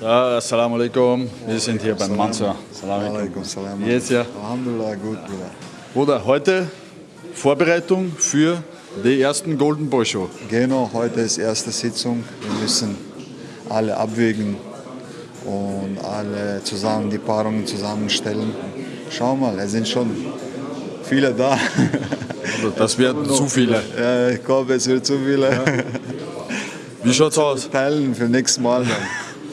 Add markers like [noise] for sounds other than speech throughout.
So, Assalamu alaikum. Wir sind hier beim Mansur. Assalamu alaikum. Salam. Wie geht's dir? Alhamdulillah, gut, Bruder. Bruder, heute Vorbereitung für die ersten Golden Boy Show. Genau, heute ist erste Sitzung. Wir müssen alle abwägen und alle zusammen die Paarungen zusammenstellen. Schau mal, es sind schon viele da. Also das werden zu viele. Ja, ich glaube, es wird zu viele. Wie schaut's aus? Teilen für nächstes Mal dann.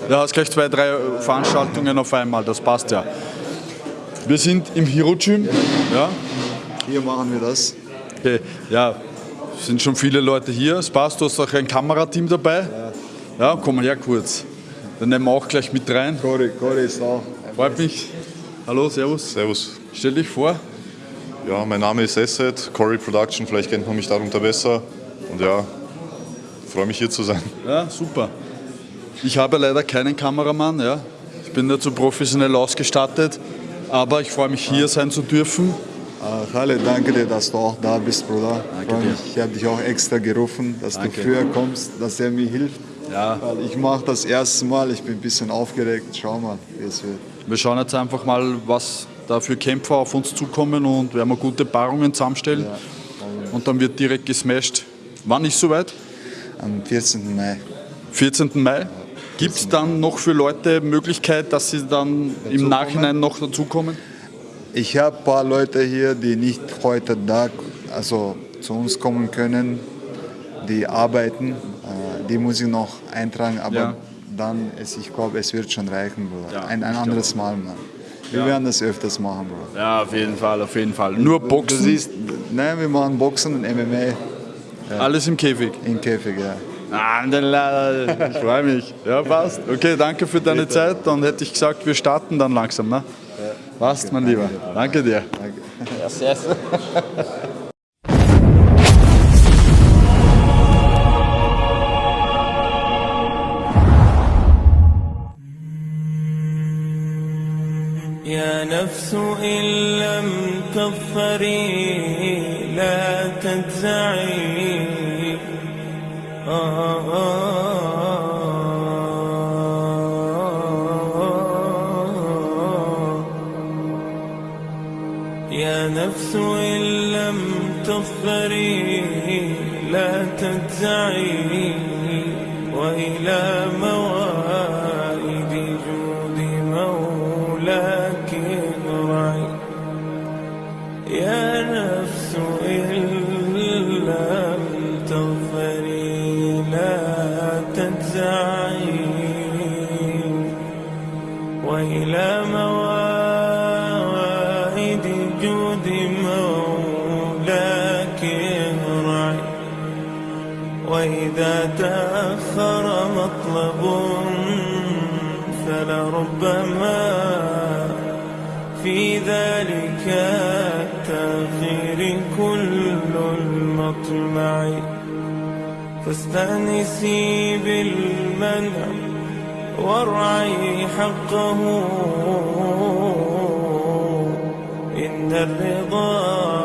Ja, hast gleich zwei, drei Veranstaltungen auf einmal, das passt ja. Wir sind im Hero Gym. Ja, Hier machen wir das. okay. ja, es sind schon viele Leute hier. Es passt, du hast auch ein Kamerateam dabei. Ja, komm mal her kurz. Dann nehmen wir auch gleich mit rein. Cory, Cory ist auch. Freut mich. Hallo, Servus. Servus. Stell dich vor. Ja, mein Name ist Esset, Corey Production, vielleicht kennt man mich darunter besser. Und ja, freue mich hier zu sein. Ja, super. Ich habe leider keinen Kameramann, ja. Ich bin dazu professionell ausgestattet, aber ich freue mich hier sein zu dürfen. Äh, Khaled, danke dir, dass du auch da bist, Bruder. Danke. Ich habe dich auch extra gerufen, dass Danke. du früher kommst, dass er mir hilft. Ja. Weil ich mache das erste Mal, ich bin ein bisschen aufgeregt. Schau mal, wie es wird. Wir schauen jetzt einfach mal, was da für Kämpfer auf uns zukommen und werden wir gute Paarungen zusammenstellen. Und dann wird direkt gesmashed. Wann ist soweit? Am 14. Mai. 14. Mai. Gibt es dann noch für Leute Möglichkeit, dass sie dann im Nachhinein noch dazukommen? Ich habe ein paar Leute hier, die nicht heute da, also zu uns kommen können, die arbeiten. Äh, Die muss ich noch eintragen, aber Ja. dann, ist, ich glaube, es wird schon reichen, Bruder. Ja, ein, ein anderes Mal, Mann. Wir werden das öfters machen, Bruder. Ja, auf jeden Fall, auf jeden Fall. Nur Du Boxen, siehst, nein, wir machen Boxen und MMA alles im Käfig. im Käfig, ja. Ah, Ich freue mich. Ja, passt. Okay, danke für deine Zeit. Dann hätte ich gesagt, wir starten dann langsam. Ne? Passt, mein Lieber. Danke dir. Danke. يا نفس إن لم تظفري لا تجزعي آه وإلى موائد جود مولاك ارعي وإذا تأخر مطلب فلربما في ذلك التأخير كل المطمع. فاستأنسي بالمنع وارعي حقه. إن الرضا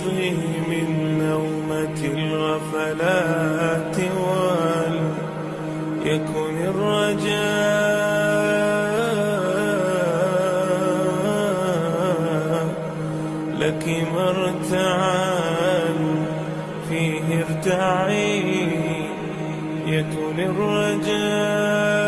فاستيقظي من نومة الغفلات وليكن الرجاء لك مرتعا فيه ارتعي يكن الرجاء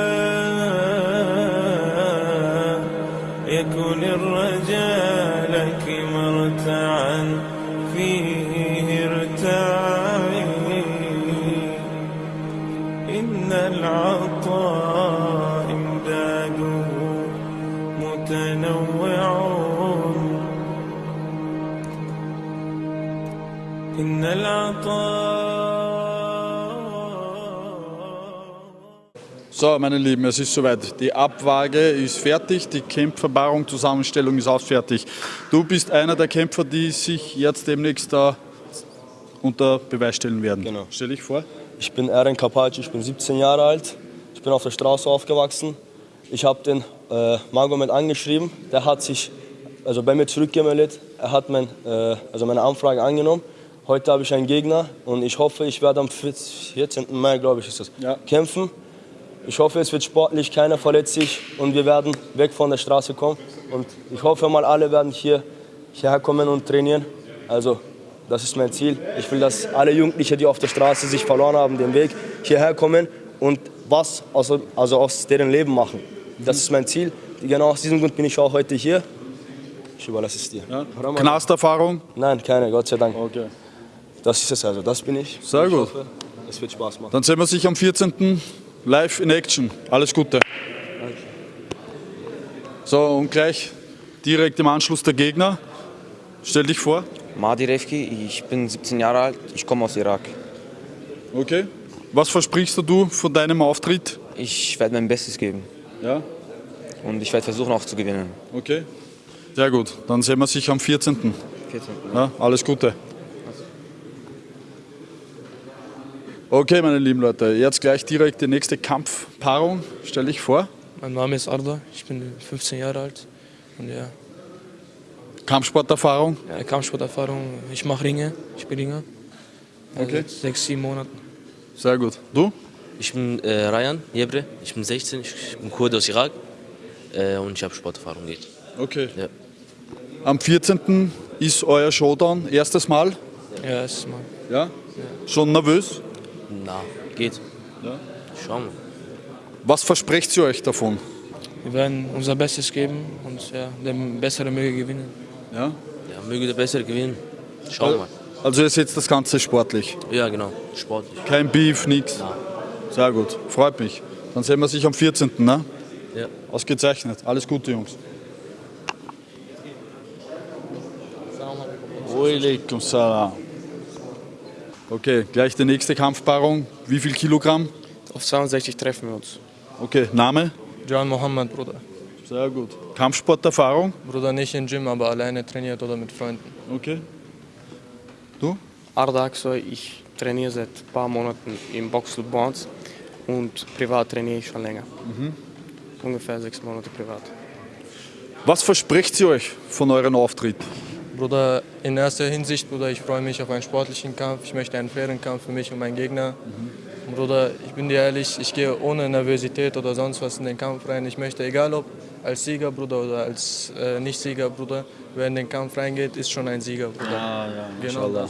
So, meine Lieben, es ist soweit. Die Abwaage ist fertig, die Kämpferpaarung, Zusammenstellung ist auch fertig. Du bist einer der Kämpfer, die sich jetzt demnächst da unter Beweis stellen werden. Genau. Stell dich vor. Ich bin Eren Kapaci, ich bin 17 Jahre alt. Ich bin auf der Straße aufgewachsen. Ich habe den äh, Magomed angeschrieben. Der hat sich also bei mir zurückgemeldet. Er hat mein, äh, also meine Anfrage angenommen. Heute habe ich einen Gegner und ich hoffe, ich werde am 14. Mai, glaube ich, ist das, Ja. kämpfen. Ich hoffe, es wird sportlich, keiner verletzt sich und wir werden weg von der Straße kommen. Und ich hoffe mal, alle werden hier, hierher kommen und trainieren. Also, das ist mein Ziel. Ich will, dass alle Jugendlichen, die auf der Straße sich verloren haben, den Weg hierher kommen und was also, also aus deren Leben machen. Das ist mein Ziel. Genau aus diesem Grund bin ich auch heute hier. Ich überlasse es dir. Ja. Knasterfahrung. Nein, keine, Gott sei Dank. Okay. Das ist es also, das bin ich. Sehr Ich gut. hoffe, es wird Spaß machen. Dann sehen wir sich am 14. live in Action. Alles Gute. So, und gleich direkt im Anschluss der Gegner. Stell dich vor. Mahdi Refki, ich bin 17 Jahre alt, ich komme aus Irak. Okay. Was versprichst du von deinem Auftritt? Ich werde mein Bestes geben Ja. und ich werde versuchen auch zu gewinnen. Okay. Sehr gut. Dann sehen wir sich am 14. 14. Ja, alles Gute. Okay, meine lieben Leute, jetzt gleich direkt die nächste Kampfpaarung. Stell dich vor. Mein Name ist Arda, ich bin 15 Jahre alt und ja, Kampfsporterfahrung. ja Kampfsporterfahrung, ich mache Ringe, ich bin Ringer. Also Okay. Sechs, sieben Monaten. Sehr gut. Du? Ich bin äh, Rayan Jebre, ich bin 16, ich bin Kurde aus Irak äh, und ich habe Sporterfahrung. Geht. Okay. Ja. Am 14. ist euer Showdown. Erstes Mal. Ja, erstes Mal. Ja? Schon nervös? Na, geht. Ja. Schauen wir. Was versprecht ihr euch davon? Wir werden unser Bestes geben und ja, der Bessere möge gewinnen. Ja? Ja, möge der Bessere gewinnen. Schauen wir. Also ihr seht das Ganze sportlich. Ja, genau. Sportlich. Kein Beef, nix. Na, Sehr gut. Freut mich. Dann sehen wir sich am 14. Ne? ja. Ausgezeichnet. Alles Gute, Jungs. Walaikum salam. Okay, gleich die nächste Kampfpaarung. Wie viel Kilogramm? Auf 62 treffen wir uns. Okay, Name? John Mohammed, Bruder. Sehr gut. Kampfsporterfahrung? Bruder nicht im Gym, aber alleine trainiert oder mit Freunden. Okay. Du? Arda Aksoy, ich trainiere seit ein paar Monaten im Boxclub Bonds und privat trainiere ich schon länger. Ungefähr sechs Monate privat. Was verspricht ihr euch von eurem Auftritt? Bruder, in erster Hinsicht, Bruder, ich freue mich auf einen sportlichen Kampf. Ich möchte einen fairen Kampf für mich und meinen Gegner. Bruder, ich bin dir ehrlich, ich gehe ohne Nervosität oder sonst was in den Kampf rein. Ich möchte, egal ob als Sieger, Bruder, oder als äh, Nicht-Sieger, Bruder, wer in den Kampf reingeht, ist schon ein Sieger, Bruder. Ah, ja, genau.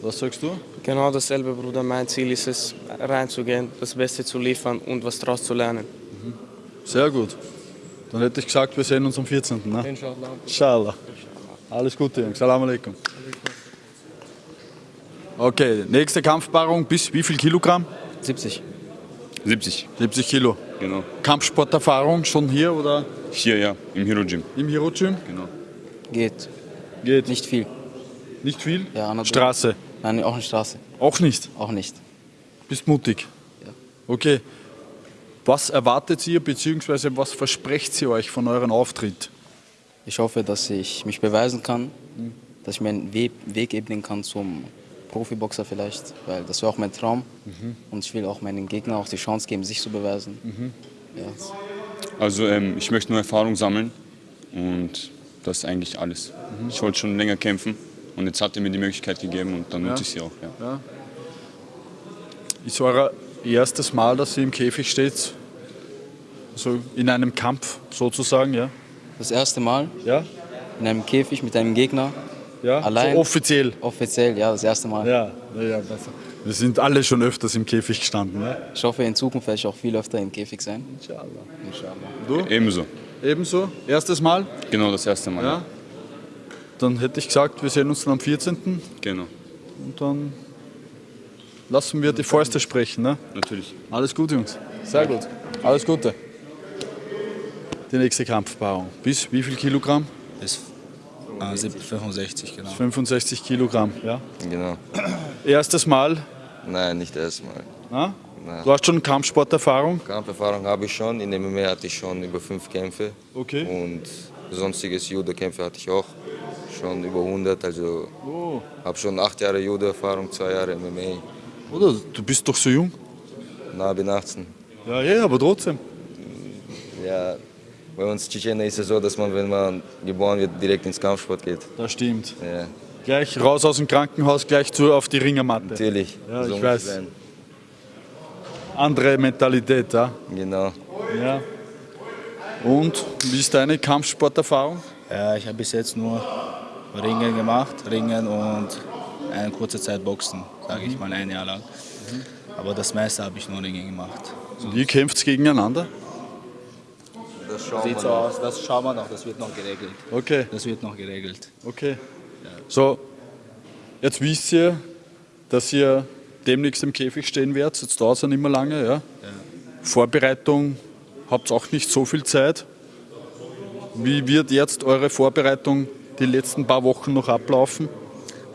Was sagst du? Genau dasselbe, Bruder. Mein Ziel ist es, reinzugehen, das Beste zu liefern und was daraus zu lernen. Sehr gut. Dann hätte ich gesagt, wir sehen uns am 14. Ne? Inshallah. Inshallah. Alles Gute, Jungs. Salam alaikum. Okay, nächste Kampfpaarung bis wie viel Kilogramm? 70. 70, 70 Kilo. genau. Kampfsporterfahrung schon hier oder Hier, ja, im Hero Gym. im Hero Gym? Genau. Geht. Geht. Nicht viel. Nicht viel? Ja, anderthalb- Straße. Nein, auch eine Straße. Auch nicht. Auch nicht. Bist mutig. Ja. Okay. Was erwartet ihr bzw. was versprecht ihr euch von eurem Auftritt? Ich hoffe, dass ich mich beweisen kann, dass ich mir einen We Weg ebnen kann zum Profiboxer vielleicht, weil das wäre auch mein Traum. Und ich will auch meinen Gegnern auch die Chance geben, sich zu beweisen. Ja. Also ähm, ich möchte nur Erfahrung sammeln und das ist eigentlich alles. Ich wollte schon länger kämpfen und jetzt hat er mir die Möglichkeit gegeben und dann nutze ich sie auch. Ja. Ist euer erstes Mal, dass ihr im Käfig steht? Also in einem Kampf sozusagen, ja? Das erste Mal Ja? in einem Käfig mit einem Gegner, Ja? Allein? So offiziell. offiziell, ja, das erste Mal. Ja, ja, ja, besser. Wir sind alle schon öfters im Käfig gestanden. Ne? Ich hoffe, in Zukunft werde ich auch viel öfter im Käfig sein. Inshallah. Inshallah. Ebenso, Ebenso, erstes Mal. genau das erste Mal. Ja. Dann hätte ich gesagt, wir sehen uns dann am 14. Genau, Und dann lassen wir die Fäuste sprechen. Ne? natürlich. Alles gut, Jungs. Sehr gut. Alles Gute. Die nächste Kampfpaarung. Bis wie viel Kilogramm? Bis äh, 65, genau. 65 Kilogramm. Ja. Genau. Erstes Mal. Nein, nicht erstmal. Na? Na, Du hast schon Kampfsporterfahrung? Kampferfahrung habe ich schon. In dem MMA hatte ich schon über fünf Kämpfe. Okay. Und sonstiges Judo-Kämpfe hatte ich auch schon über 100. Also Oh. habe schon acht Jahre Judo-Erfahrung, zwei Jahre MMA. Oder? Du bist doch so jung. Na, bin 18. Ja, ja, aber trotzdem. Ja, bei uns Tschetschenen ist es so, dass man, wenn man geboren wird, direkt ins Kampfsport geht. Das stimmt. Ja, Gleich raus aus dem Krankenhaus, gleich zu auf die Ringermatte. natürlich. Ja, So ich weiß. sein. Andere Mentalität, ja. Genau. ja. Und wie ist deine Kampfsporterfahrung? Ja, ich habe bis jetzt nur Ringen gemacht, Ringen und eine kurze Zeit Boxen, sage ich mal ein Jahr lang. Aber das meiste habe ich nur Ringen gemacht. Und ihr kämpft gegeneinander? Das schauen Sieht wir so noch. aus, das schauen wir noch, das wird noch geregelt. Okay. Das wird noch geregelt. Okay. So, jetzt wisst ihr, dass ihr demnächst im Käfig stehen werdet. Jetzt dauert es ja nicht mehr lange. Ja? Vorbereitung, habt auch nicht so viel Zeit. Wie wird jetzt eure Vorbereitung die letzten paar Wochen noch ablaufen?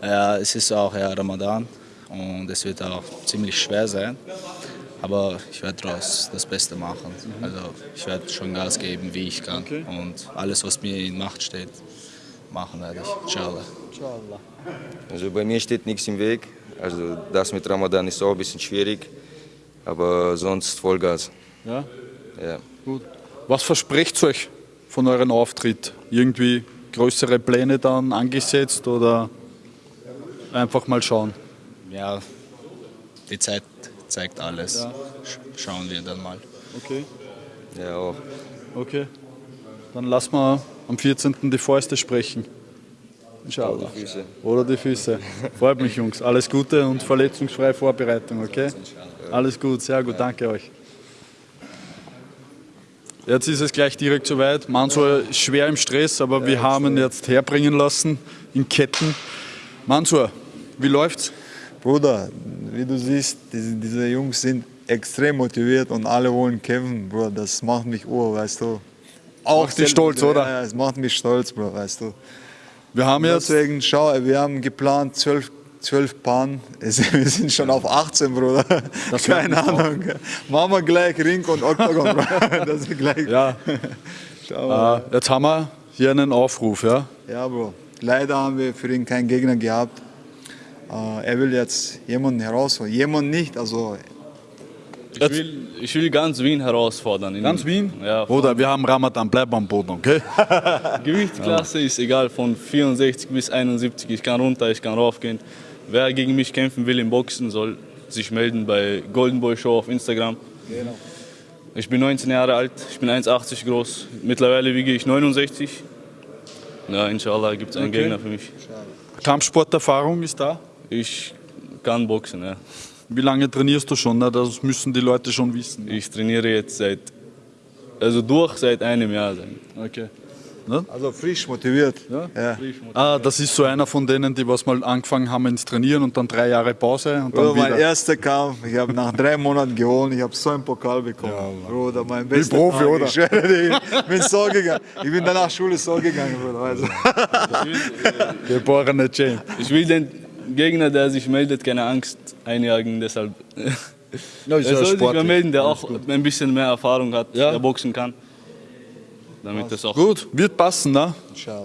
Ja, es ist auch ja, Ramadan und es wird auch ziemlich schwer sein. Aber ich werde daraus das Beste machen. Also ich werde schon Gas geben, wie ich kann. Und alles, was mir in Macht steht, machen werde ich. Inshallah. Also bei mir steht nichts im Weg. Also das mit Ramadan ist auch ein bisschen schwierig. Aber sonst Vollgas. Ja? Ja. Gut. Was versprecht ihr euch von eurem Auftritt? Irgendwie größere Pläne dann angesetzt oder einfach mal schauen? Ja, die Zeit zeigt alles. Sch- Schauen wir dann mal. Okay. Ja, auch. Okay. Dann lassen wir am 14. die Fäuste sprechen. Inshallah. die Füße. Oder die Füße. Freut mich, Jungs. Alles Gute und verletzungsfreie Vorbereitung, okay? Alles gut, sehr gut, danke euch. Jetzt ist es gleich direkt soweit. Mansur ist schwer im Stress, aber wir haben ihn jetzt herbringen lassen in Ketten. Mansur, wie läuft's? Bruder, wie du siehst, diese, diese Jungs sind extrem motiviert und alle wollen kämpfen, Bruder. Das macht mich ur, weißt du. Macht dich stolz, oder? Ja, es macht mich stolz, Bro, weißt du. Wir haben jetzt Deswegen, schau, wir haben geplant zwölf, zwölf Paaren. [laughs] Wir sind schon auf 18, Bruder. Das [laughs] Keine Ahnung. Machen wir gleich Ring und Octagon, Bro. [laughs] Das ist gleich. Ja. Schau. Äh, jetzt haben wir hier einen Aufruf, ja? Ja, Bro. Leider haben wir für ihn keinen Gegner gehabt. Äh, er will jetzt jemanden herausholen. Jemand nicht, also Ich will, ich will ganz Wien herausfordern. Ganz Wien? Ja, Bruder, wir haben Ramadan, bleib am Boden, okay? [laughs] Gewichtsklasse ist egal, von 64 bis 71. Ich kann runter, ich kann raufgehen. Wer gegen mich kämpfen will im Boxen, soll sich melden bei Golden Boy Show auf Instagram. Ich bin 19 Jahre alt, ich bin 1,80 groß. Mittlerweile wiege ich 69. Ja, inshallah gibt es einen Okay. Gegner für mich. Kampfsporterfahrung ist da? Ich kann boxen, ja. Wie lange trainierst du schon? Na, Das müssen die Leute schon wissen. Ich trainiere jetzt seit, also durch seit einem Jahr. Okay. Also frisch motiviert. Ja. Ah, das ist so einer von denen, die was mal angefangen haben ins Trainieren und dann drei Jahre Pause und dann Bruder, mein wieder. erster Kampf, ich habe nach drei Monaten gewonnen, ich habe so einen Pokal bekommen. Bruder, mein bester Profi, Tag. oder? Ich schwöre dir, ich bin so gegangen. Ich bin danach Schule so gegangen, Bruder. Also. Geborene Champ. Ich will den Gegner, der sich meldet, keine Angst einjagen, deshalb. Ja, ist [laughs] er soll sich sportlich. mal melden, der auch ein bisschen mehr Erfahrung hat, Ja. der boxen kann. Damit das auch. Gut, wird passen, ne?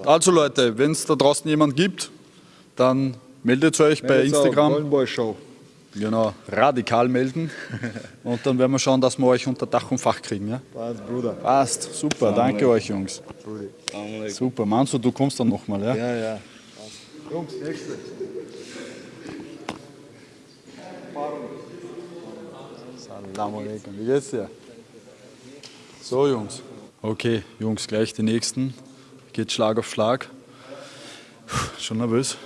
Also Leute, wenn es da draußen jemand gibt, dann meldet euch bei Meldet auf Instagram. Golden Boy Show. Genau, radikal melden. [laughs] Und dann werden wir schauen, dass wir euch unter Dach und Fach kriegen. Ja? Passt, Bruder. Passt, super, danke euch Jungs. Super, Manso, du kommst dann nochmal, ja? Ja, ja. Jungs, nächste. Salam alaikum, wie geht's dir? So, Jungs. Okay, Jungs, gleich die nächsten. Geht Schlag auf Schlag. Puh, Schon nervös?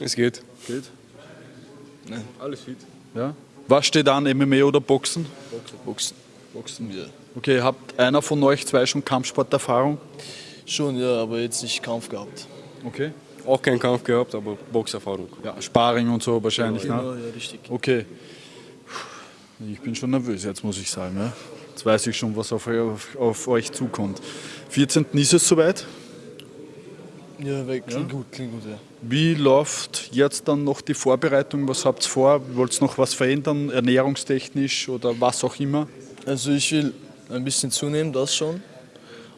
Es geht. Geht? Nein, alles fit. Ja? Was steht an, MMA oder Boxen? Boxen. Boxen wir. Okay, habt einer von euch zwei schon Kampfsporterfahrung? Schon, ja, aber jetzt nicht Kampf gehabt. Okay. Auch keinen Kampf gehabt, aber Boxerfahrung. Ja, Sparring und so wahrscheinlich, Genau, ne? ja, richtig. Okay. Ich bin schon nervös jetzt, muss ich sagen. Ja? Jetzt weiß ich schon, was auf, auf, auf euch zukommt. 14. ist es soweit? Ja, klingt gut, klingt gut, ja. Wie läuft jetzt dann noch die Vorbereitung? Was habt ihr vor? Wollt ihr noch was verändern, ernährungstechnisch oder was auch immer? Also ich will ein bisschen zunehmen, das schon.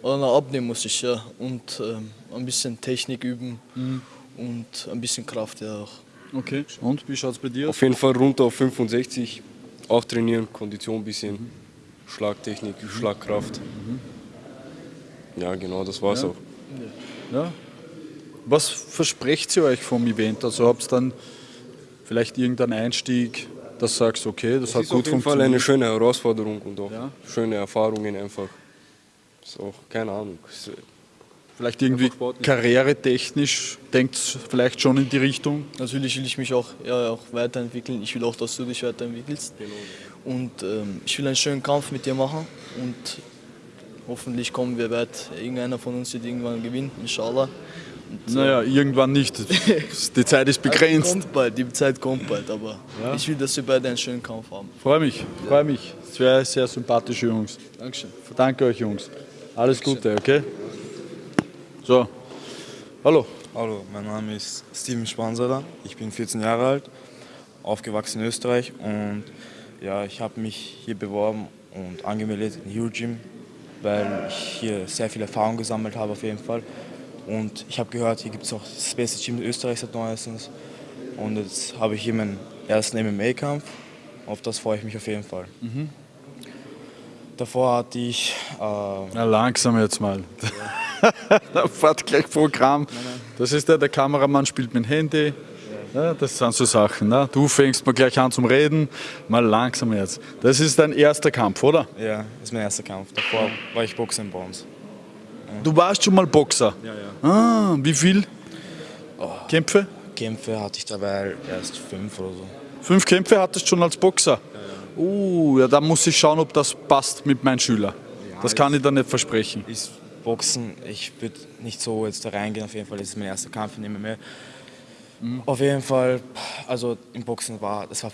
Aber noch abnehmen muss ich, ja. Und ähm, ein bisschen Technik üben und ein bisschen Kraft ja auch. Okay. Und wie schaut es bei dir aus? Auf jeden Fall runter auf 65, auch trainieren, Kondition ein bisschen, Schlagtechnik, Schlagkraft. Ja, genau, das war's Ja. auch. Ja. Was versprecht ihr euch vom Event? Also habt ihr dann vielleicht irgendeinen Einstieg, dass du sagst, okay, das Es hat ist gut auf jeden Fall funktioniert? eine schöne Herausforderung und auch schöne Erfahrungen einfach. Ist auch, keine Ahnung. Äh, Vielleicht irgendwie karrieretechnisch denkt vielleicht schon in die Richtung? Natürlich will ich mich auch, ja, auch weiterentwickeln. Ich will auch, dass du dich weiterentwickelst. Und ähm, ich will einen schönen Kampf mit dir machen. Und hoffentlich kommen wir weit. Irgendeiner von uns wird irgendwann gewinnen, inshallah. Und, äh, Naja, irgendwann nicht. [laughs] Die Zeit ist begrenzt. Also kommt bald, die Zeit kommt bald, aber ich will, dass wir beide einen schönen Kampf haben. Freue mich, freue mich. Wäre sehr sympathische Jungs. Dankeschön. Danke euch, Jungs. Alles Gute, okay? So, hallo. Hallo, mein Name ist Steven Spansaler. Ich bin 14 Jahre alt, aufgewachsen in Österreich und ja, ich habe mich hier beworben und angemeldet in Hero Gym, weil ich hier sehr viel Erfahrung gesammelt habe auf jeden Fall. Und ich habe gehört, hier gibt es auch das beste Gym Österreichs seit neuestens. Und jetzt habe ich hier meinen ersten MMA-Kampf. Auf das freue ich mich auf jeden Fall. Mhm. Davor hatte ich. Äh, Na, langsam jetzt mal. da [laughs] fährt gleich Programm. Das ist der, der Kameramann spielt mit dem Handy. Ja, das sind so Sachen. Ne? Du fängst mal gleich an zum Reden. Mal langsam jetzt. Das ist dein erster Kampf, oder? Ja, das ist mein erster Kampf. Davor war ich Boxer in Browns. Du warst schon mal Boxer? Ja, ja. Ah, wie viel Kämpfe? Kämpfe hatte ich dabei erst fünf oder so. Fünf Kämpfe hattest du schon als Boxer? Uh, ja, da muss ich schauen, ob das passt mit meinem Schüler. das kann ich da nicht versprechen. Ist Boxen, ich würde nicht so jetzt da reingehen, auf jeden Fall, ist mein erster Kampf in MMA. Mhm. Auf jeden Fall, also im Boxen war, das war,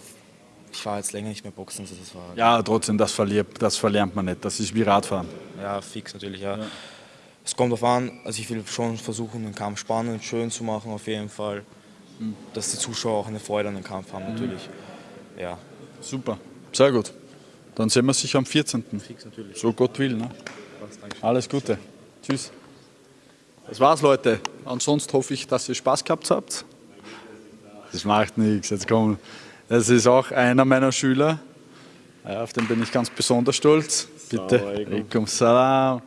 ich war jetzt länger nicht mehr Boxen, also das war, Ja, trotzdem, das, verliert, das verlernt man nicht. Das ist wie Radfahren. ja, fix natürlich, ja. Es kommt darauf an, also ich will schon versuchen, den Kampf spannend und schön zu machen, auf jeden Fall, Mhm. dass die Zuschauer auch eine Freude an dem Kampf haben, natürlich, ja. Super, sehr gut. Dann sehen wir sich am 14. Fix natürlich. So Gott will. Ne? Alles Gute. Tschüss. Das war's, Leute. Ansonsten hoffe ich, dass ihr Spaß gehabt habt. Das macht nichts. Jetzt komm. Das ist auch einer meiner Schüler. Ja, auf den bin ich ganz besonders stolz. Bitte. Alaikum. Salam.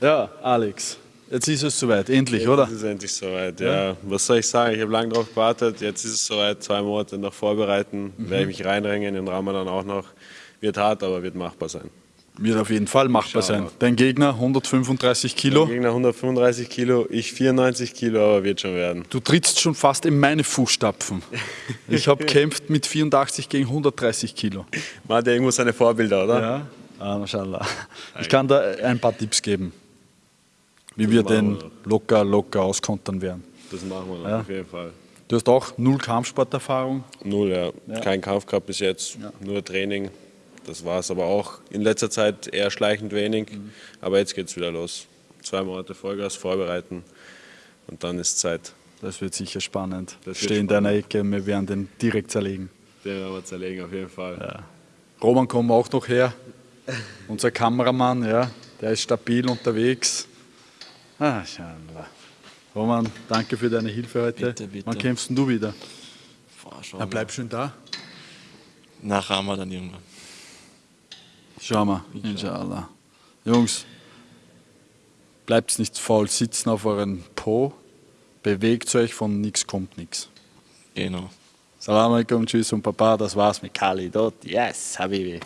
Ja, Alex. Jetzt ist es soweit, endlich, oder? Jetzt ist es endlich soweit, Ja. ja. Was soll ich sagen? Ich habe lange darauf gewartet. Jetzt ist es soweit. Zwei Monate noch vorbereiten. Mhm. Werde ich mich reinringen, in Ramadan auch noch. Wird hart, aber wird machbar sein. Wird auf jeden Fall machbar sein. Dein Gegner 135 Kilo. Mein Gegner 135 Kilo, ich 94 Kilo, aber wird schon werden. Du trittst schon fast in meine Fußstapfen. [laughs] Ich habe kämpft mit 84 gegen 130 Kilo. Man hat ja irgendwo seine Vorbilder, oder? Ja, ah, mashallah. Ich kann da ein paar Tipps geben, wie wir den locker, locker auskontern werden. Das machen wir Ja. auf jeden Fall. Du hast auch null Kampfsporterfahrung. Null, ja. Ja. Kein Kampf gehabt bis jetzt, nur Training. Das war es aber auch in letzter Zeit eher schleichend wenig. Mhm. Aber jetzt geht es wieder los. Zwei Monate Vollgas vorbereiten und dann ist Zeit. Das wird sicher spannend. Das wird Steh in deiner Ecke, wir werden den direkt zerlegen. Den werden wir zerlegen, auf jeden Fall. Roman kommt auch noch her. Unser Kameramann, ja, der ist stabil unterwegs. Ah. Roman, danke für deine Hilfe heute. Bitte, bitte. Wann kämpfst denn du wieder? Boah, Ja, mal. bleib schön da. Nach Ramadan irgendwann. Schau mal, inshallah. Jungs, bleibt nicht faul sitzen auf euren Po, bewegt euch, von nichts kommt nichts. Genau. Salam alaikum, tschüss und Papa, das war's mit Kali dort. Yes, Habibi.